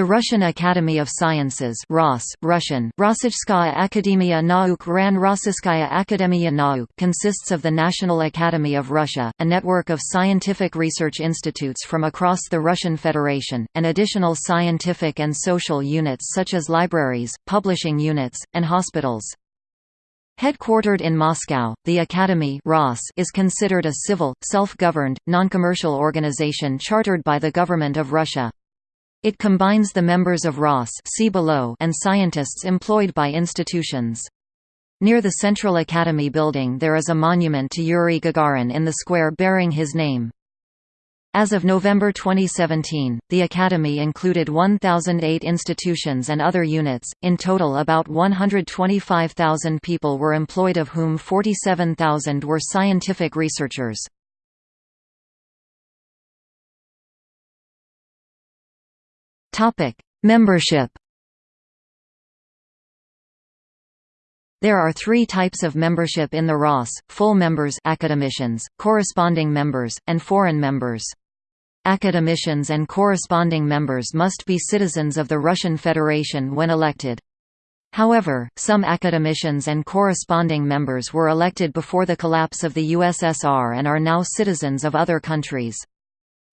The Russian Academy of Sciences ROS, Russian, Rossijskaya Akademia Nauk Ran Akademia Nauk consists of the National Academy of Russia, a network of scientific research institutes from across the Russian Federation, and additional scientific and social units such as libraries, publishing units, and hospitals. Headquartered in Moscow, the Academy is considered a civil, self-governed, non-commercial organization chartered by the Government of Russia. It combines the members of ROS see below and scientists employed by institutions. Near the Central Academy building there is a monument to Yuri Gagarin in the square bearing his name. As of November 2017, the Academy included 1,008 institutions and other units, in total about 125,000 people were employed of whom 47,000 were scientific researchers. Topic: Membership. There are three types of membership in the ROS, full members academicians, corresponding members, and foreign members. Academicians and corresponding members must be citizens of the Russian Federation when elected. However, some academicians and corresponding members were elected before the collapse of the USSR and are now citizens of other countries.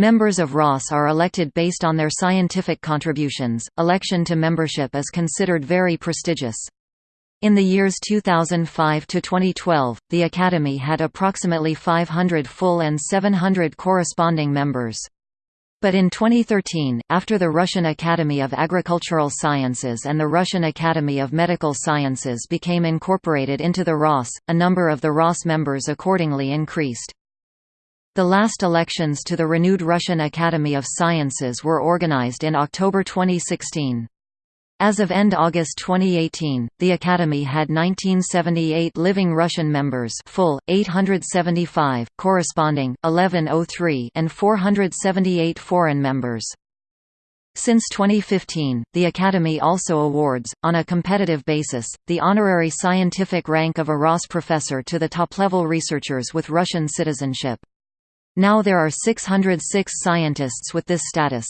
Members of ROS are elected based on their scientific contributions. Election to membership is considered very prestigious. In the years 2005 to 2012, the Academy had approximately 500 full and 700 corresponding members. But in 2013, after the Russian Academy of Agricultural Sciences and the Russian Academy of Medical Sciences became incorporated into the ROS, a number of the ROS members accordingly increased. The last elections to the renewed Russian Academy of Sciences were organized in October 2016. As of end August 2018, the Academy had 1978 living Russian members full, 875, corresponding, 1103 and 478 foreign members. Since 2015, the Academy also awards, on a competitive basis, the honorary scientific rank of a ROS professor to the top-level researchers with Russian citizenship. Now there are 606 scientists with this status.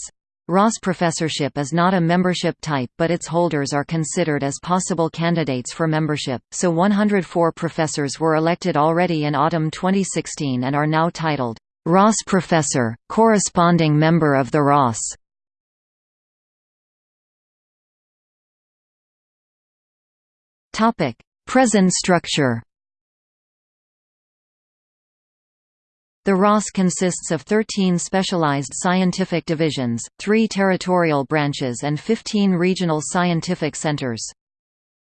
Ross professorship is not a membership type but its holders are considered as possible candidates for membership, so 104 professors were elected already in autumn 2016 and are now titled, "'Ross Professor, corresponding member of the ROS". Present structure The ROS consists of 13 specialized scientific divisions, 3 territorial branches and 15 regional scientific centers.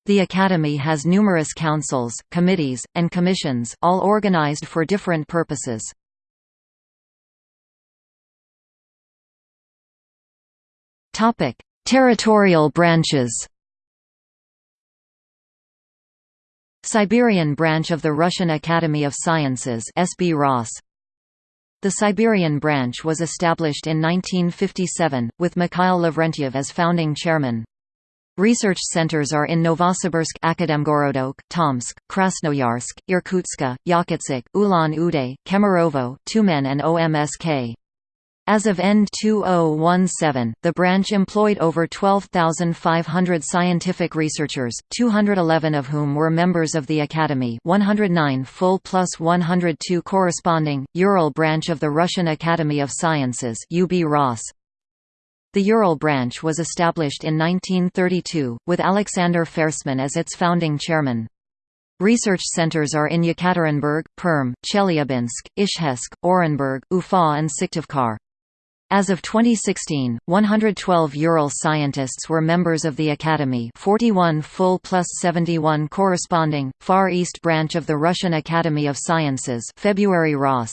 The Academy has numerous councils, committees, and commissions, all organized for different purposes. Territorial branches Siberian branch of the Russian Academy of Sciences SB the Siberian branch was established in 1957, with Mikhail Lavrentiev as founding chairman. Research centers are in Novosibirsk Akademgorodok, Tomsk, Krasnoyarsk, Irkutsk, Yakutsk, Ulan-Ude, Kemerovo, Tyumen and OMSK. As of end 2017, the branch employed over 12,500 scientific researchers, 211 of whom were members of the Academy 109 full plus 102 corresponding, Ural branch of the Russian Academy of Sciences UB -ROS. The Ural branch was established in 1932, with Alexander Fersman as its founding chairman. Research centers are in Yekaterinburg, Perm, Chelyabinsk, Izhevsk, Orenburg, Ufa and Syktyvkar. As of 2016, 112 Ural scientists were members of the Academy 41 full plus 71 corresponding, Far East branch of the Russian Academy of Sciences February ROS,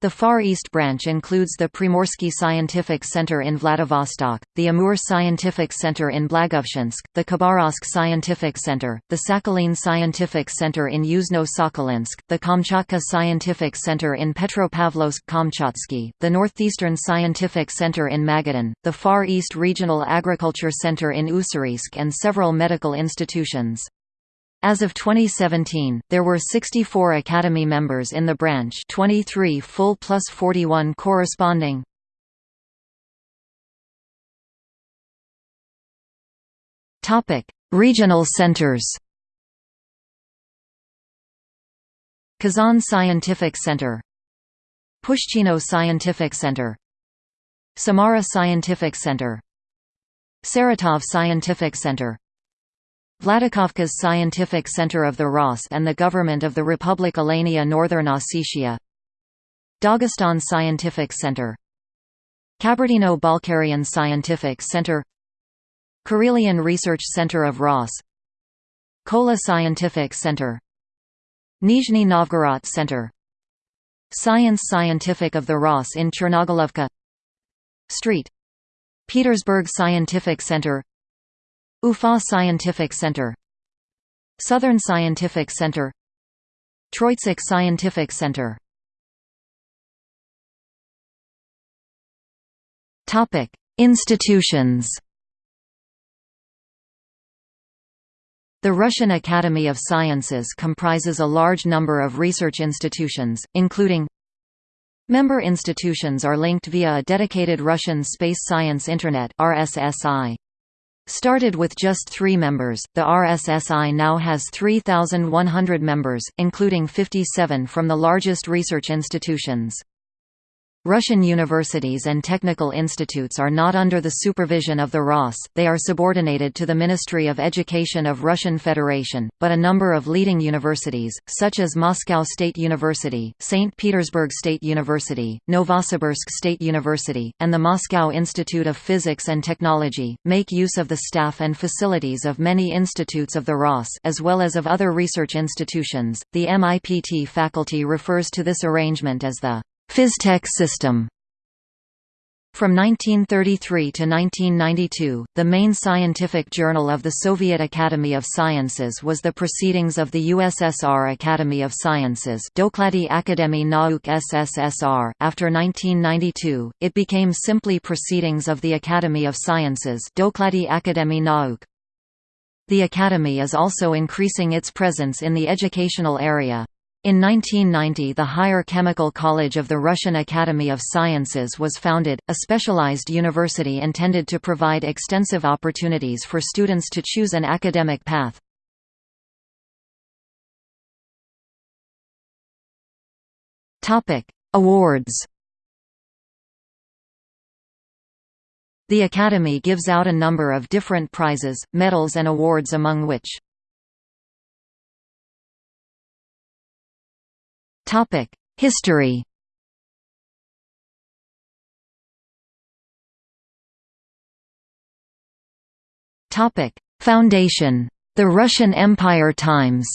the Far East branch includes the Primorsky Scientific Center in Vladivostok, the Amur Scientific Center in Blagoveshchensk, the Khabarovsk Scientific Center, the Sakhalin Scientific Center in Yuzhno-Sakhalinsk, the Kamchatka Scientific Center in Petropavlovsk-Kamchatsky, the Northeastern Scientific Center in Magadan, the Far East Regional Agriculture Center in Ussuriysk and several medical institutions. As of 2017, there were 64 Academy members in the branch 23 full plus 41 corresponding. Regional centers Kazan Scientific Center Pushchino Scientific Center Samara Scientific Center Saratov Scientific Center Vladikavkaz Scientific Center of the ROS and the Government of the Republic Alania Northern Ossetia. Dagestan Scientific Center. Kabardino-Balkarian Scientific Center. Karelian Research Center of ROS Kola Scientific Center. Nizhny Novgorod Center. Science Scientific of the ROS in Chernogolovka Street. Petersburg Scientific Center Ufa Scientific Center Southern Scientific Center Troitsk Scientific Center Topic: Institutions. The Russian Academy of Sciences comprises a large number of research institutions, including Member institutions are linked via a dedicated Russian Space Science Internet RSSI. Started with just three members, the RSSI now has 3,100 members, including 57 from the largest research institutions. Russian universities and technical institutes are not under the supervision of the ROS, they are subordinated to the Ministry of Education of Russian Federation, but a number of leading universities, such as Moscow State University, St. Petersburg State University, Novosibirsk State University, and the Moscow Institute of Physics and Technology, make use of the staff and facilities of many institutes of the ROS as well as of other research institutions. The MIPT faculty refers to this arrangement as the Phystech system from 1933 to 1992, the main scientific journal of the Soviet Academy of Sciences was the Proceedings of the USSR Academy of Sciences Doklady Akademii Nauk SSSR. After 1992, it became simply Proceedings of the Academy of Sciences Doklady Akademii Nauk. The Academy is also increasing its presence in the educational area. In 1990 the Higher Chemical College of the Russian Academy of Sciences was founded, a specialized university intended to provide extensive opportunities for students to choose an academic path. Awards The Academy gives out a number of different prizes, medals and awards among which History Foundation. The Russian Empire Times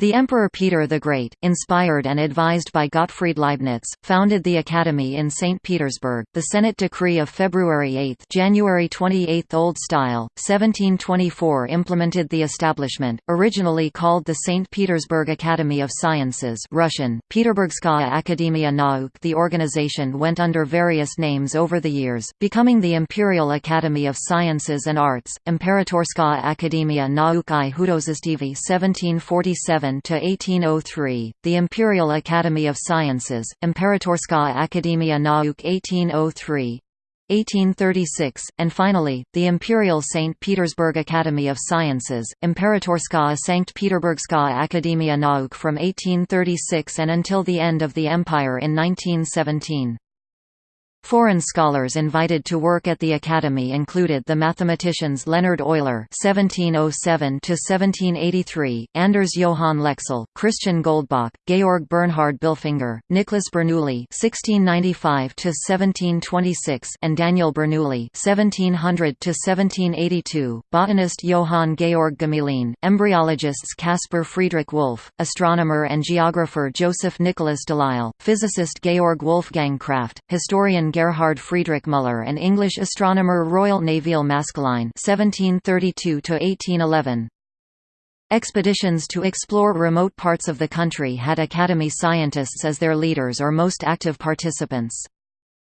The Emperor Peter the Great, inspired and advised by Gottfried Leibniz, founded the Academy in St. Petersburg. The Senate decree of February 8 January 28 Old Style, 1724 implemented the establishment, originally called the St. Petersburg Academy of Sciences Russian, Peterburgskaya Akademia Nauk The organization went under various names over the years, becoming the Imperial Academy of Sciences and Arts, Imperatorskaya Akademia Nauk i Hudozistivy 1747 to 1803, the Imperial Academy of Sciences, Imperatorskaya Akademia Nauk 1803, 1836, and finally, the Imperial St. Petersburg Academy of Sciences, Imperatorskaya Sankt Peterburgskaya Akademia Nauk from 1836 and until the end of the Empire in 1917. Foreign scholars invited to work at the Academy included the mathematicians Leonhard Euler (1707–1783), Anders Johann Lexell, Christian Goldbach, Georg Bernhard Bilfinger, Nicholas Bernoulli (1695–1726), and Daniel Bernoulli (1700–1782), botanist Johann Georg Gmelin, embryologists Caspar Friedrich Wolff, astronomer and geographer Joseph Nicholas Delisle, physicist Georg Wolfgang Kraft, historian Gerhard Friedrich Müller and English astronomer Royal Nevil Maskelyne (1732–1811). Expeditions to explore remote parts of the country had Academy scientists as their leaders or most active participants.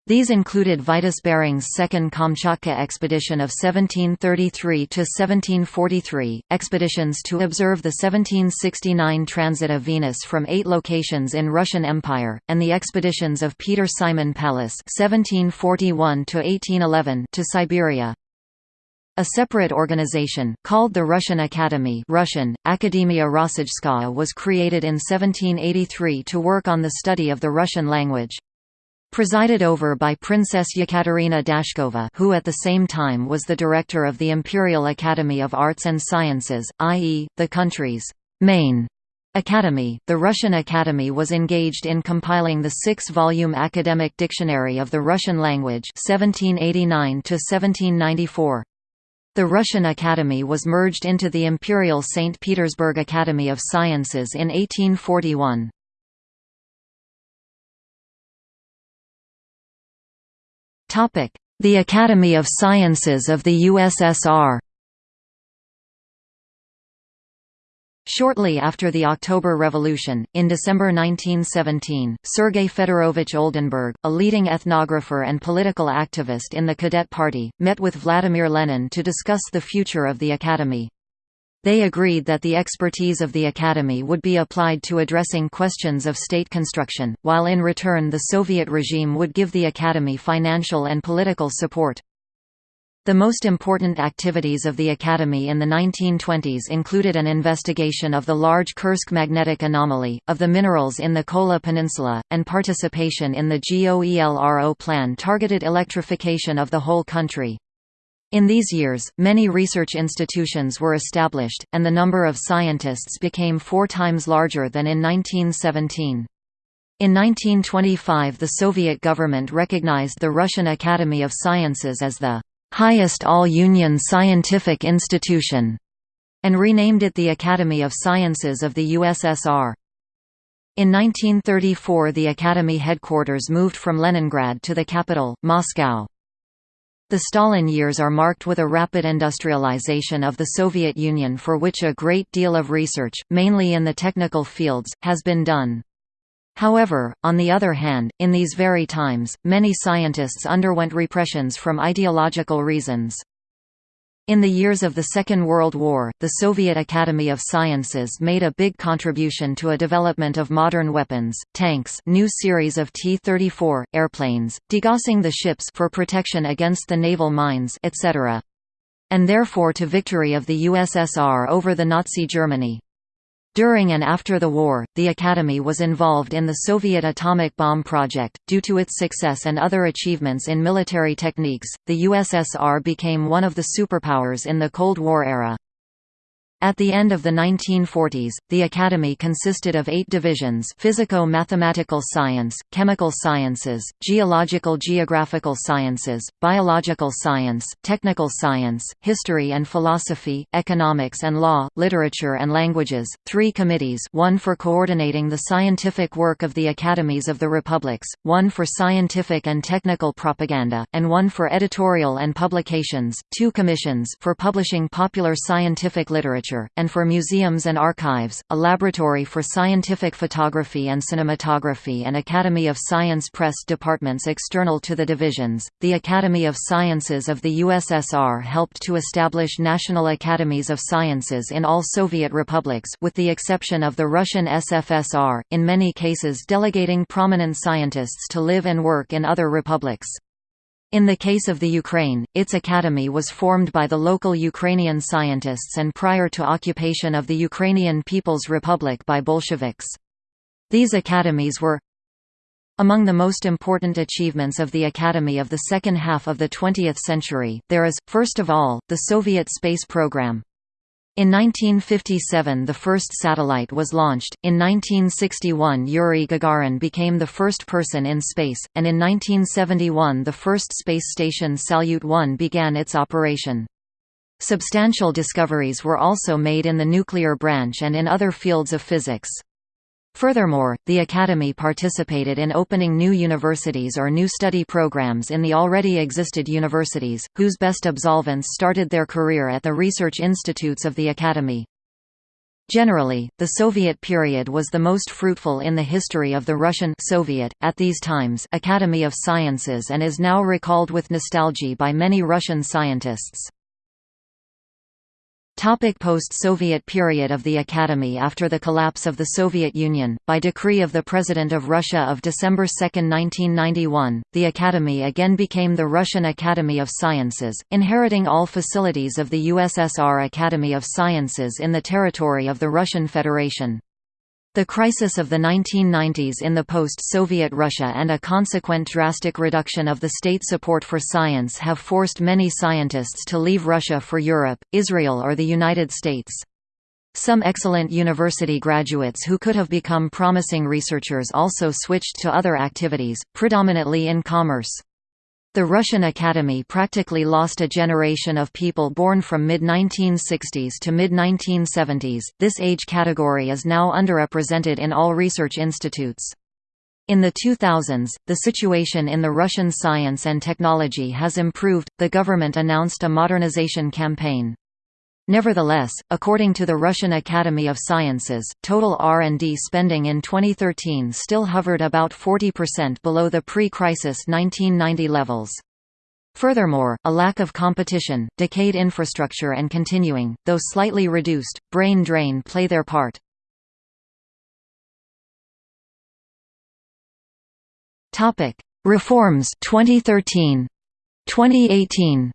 These included Vitus Bering's Second Kamchatka Expedition of 1733–1743, expeditions to observe the 1769 transit of Venus from eight locations in Russian Empire, and the expeditions of Peter Simon Pallas (1741–1811) to Siberia. A separate organization, called the Russian Academy Russian, Akademia Rossijskaya was created in 1783 to work on the study of the Russian language. Presided over by Princess Yekaterina Dashkova who at the same time was the director of the Imperial Academy of Arts and Sciences, i.e., the country's main Academy, the Russian Academy was engaged in compiling the six-volume Academic Dictionary of the Russian Language 1789 -1794. The Russian Academy was merged into the Imperial St. Petersburg Academy of Sciences in 1841. The Academy of Sciences of the USSR Shortly after the October Revolution, in December 1917, Sergei Fedorovich Oldenburg, a leading ethnographer and political activist in the Cadet Party, met with Vladimir Lenin to discuss the future of the Academy. They agreed that the expertise of the Academy would be applied to addressing questions of state construction, while in return the Soviet regime would give the Academy financial and political support. The most important activities of the Academy in the 1920s included an investigation of the large Kursk magnetic anomaly, of the minerals in the Kola Peninsula, and participation in the GOELRO plan targeted electrification of the whole country. In these years, many research institutions were established, and the number of scientists became four times larger than in 1917. In 1925 the Soviet government recognized the Russian Academy of Sciences as the highest all-union scientific institution, and renamed it the Academy of Sciences of the USSR. In 1934 the Academy headquarters moved from Leningrad to the capital, Moscow. The Stalin years are marked with a rapid industrialization of the Soviet Union for which a great deal of research, mainly in the technical fields, has been done. However, on the other hand, in these very times, many scientists underwent repressions from ideological reasons. In the years of the Second World War, the Soviet Academy of Sciences made a big contribution to a development of modern weapons, tanks new series of T-34, airplanes, degaussing the ships for protection against the naval mines etc. And therefore to victory of the USSR over the Nazi Germany. During and after the war, the Academy was involved in the Soviet atomic bomb project. Due to its success and other achievements in military techniques, the USSR became one of the superpowers in the Cold War era. At the end of the 1940s, the Academy consisted of eight divisions physico-mathematical science, chemical sciences, geological-geographical sciences, biological science, technical science, history and philosophy, economics and law, literature and languages, three committees one for coordinating the scientific work of the academies of the republics, one for scientific and technical propaganda, and one for editorial and publications, two commissions for publishing popular scientific literature literature, and for museums and archives, a laboratory for scientific photography and cinematography and Academy of Science press departments external to the divisions. The Academy of Sciences of the USSR helped to establish national academies of sciences in all Soviet republics with the exception of the Russian SFSR, in many cases delegating prominent scientists to live and work in other republics. In the case of the Ukraine, its academy was formed by the local Ukrainian scientists and prior to occupation of the Ukrainian People's Republic by Bolsheviks. These academies were among the most important achievements of the Academy of the second half of the 20th century, there is, first of all, the Soviet space program. In 1957 the first satellite was launched, in 1961 Yuri Gagarin became the first person in space, and in 1971 the first space station Salyut 1 began its operation. Substantial discoveries were also made in the nuclear branch and in other fields of physics. Furthermore, the Academy participated in opening new universities or new study programs in the already existed universities, whose best absolvents started their career at the research institutes of the Academy. Generally, the Soviet period was the most fruitful in the history of the Russian Soviet, at these times, Academy of Sciences and is now recalled with nostalgia by many Russian scientists. Post-Soviet period of the Academy After the collapse of the Soviet Union, by decree of the President of Russia of December 2, 1991, the Academy again became the Russian Academy of Sciences, inheriting all facilities of the USSR Academy of Sciences in the territory of the Russian Federation. The crisis of the 1990s in the post-Soviet Russia and a consequent drastic reduction of the state support for science have forced many scientists to leave Russia for Europe, Israel or the United States. Some excellent university graduates who could have become promising researchers also switched to other activities, predominantly in commerce. The Russian Academy practically lost a generation of people born from mid-1960s to mid-1970s. This age category is now underrepresented in all research institutes. In the 2000s, the situation in the Russian science and technology has improved. The government announced a modernization campaign. Nevertheless, according to the Russian Academy of Sciences, total R&D spending in 2013 still hovered about 40% below the pre-crisis 1990 levels. Furthermore, a lack of competition, decayed infrastructure and continuing, though slightly reduced, brain drain play their part. Reforms 2013 2018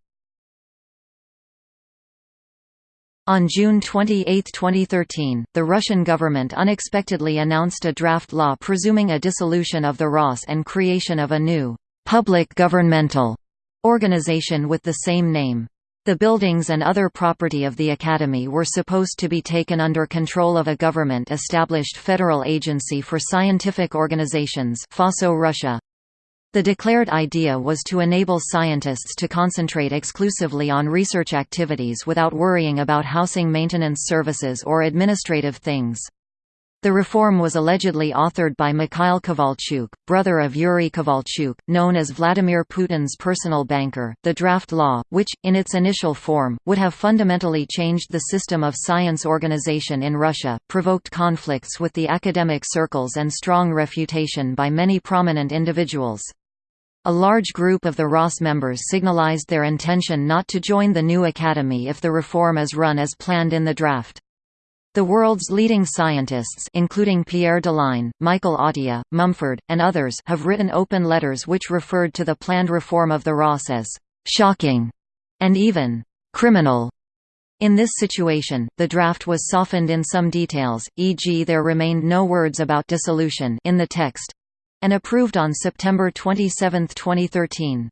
On June 28, 2013, the Russian government unexpectedly announced a draft law presuming a dissolution of the ROS and creation of a new, public governmental organization with the same name. The buildings and other property of the Academy were supposed to be taken under control of a government-established Federal Agency for Scientific Organizations FASO Russia. The declared idea was to enable scientists to concentrate exclusively on research activities without worrying about housing maintenance services or administrative things. The reform was allegedly authored by Mikhail Kovalchuk, brother of Yuri Kovalchuk, known as Vladimir Putin's personal banker. The draft law, which, in its initial form, would have fundamentally changed the system of science organization in Russia, provoked conflicts with the academic circles and strong refutation by many prominent individuals. A large group of the ROS members signalized their intention not to join the new academy if the reform is run as planned in the draft. The world's leading scientists including Pierre Deligne, Michael Atiyah, Mumford, and others have written open letters which referred to the planned reform of the ROS as «shocking» and even «criminal». In this situation, the draft was softened in some details, e.g. there remained no words about dissolution in the text, and approved on September 27, 2013.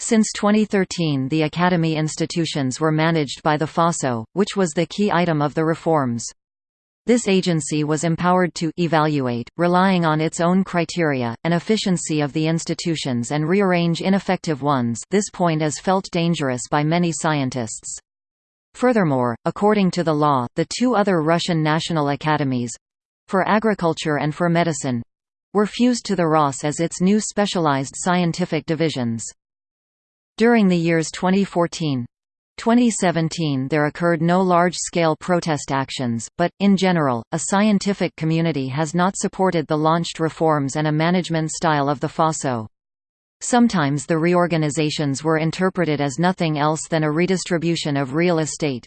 Since 2013 the Academy institutions were managed by the FASO, which was the key item of the reforms. This agency was empowered to evaluate, relying on its own criteria, and efficiency of the institutions and rearrange ineffective ones this point is felt dangerous by many scientists. Furthermore, according to the law, the two other Russian national academies—for agriculture and for medicine, were fused to the ROS as its new specialized scientific divisions. During the years 2014 2017 there occurred no large-scale protest actions, but, in general, a scientific community has not supported the launched reforms and a management style of the FASO. Sometimes the reorganizations were interpreted as nothing else than a redistribution of real estate.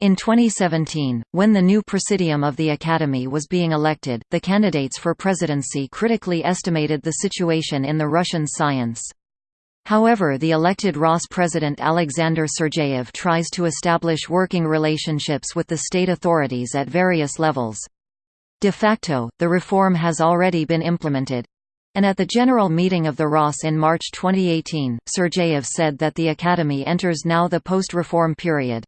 In 2017, when the new presidium of the Academy was being elected, the candidates for presidency critically estimated the situation in the Russian science. However the elected ROS president Alexander Sergeyev tries to establish working relationships with the state authorities at various levels. De facto, the reform has already been implemented. And at the general meeting of the ROS in March 2018, Sergeyev said that the Academy enters now the post-reform period.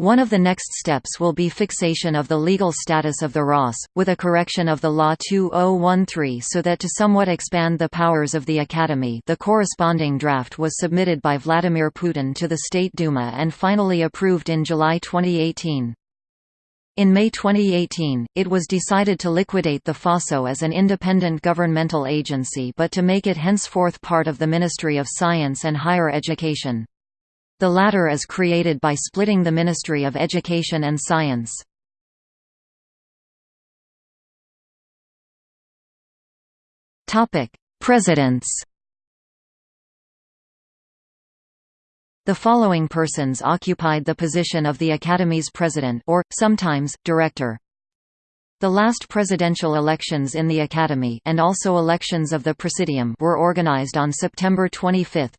One of the next steps will be fixation of the legal status of the ROS, with a correction of the Law 2013 so that to somewhat expand the powers of the Academy the corresponding draft was submitted by Vladimir Putin to the State Duma and finally approved in July 2018. In May 2018, it was decided to liquidate the FASO as an independent governmental agency but to make it henceforth part of the Ministry of Science and Higher Education. The latter is created by splitting the Ministry of Education and Science. Presidents The following persons occupied the position of the Academy's president or, sometimes, director. The last presidential elections in the Academy and also elections of the Presidium were organized on September 25,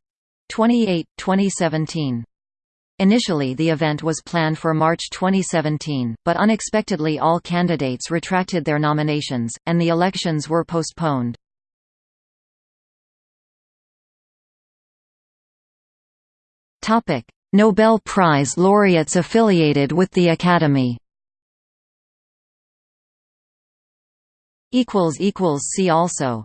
28, 2017. Initially the event was planned for March 2017, but unexpectedly all candidates retracted their nominations, and the elections were postponed. Nobel Prize laureates affiliated with the Academy See also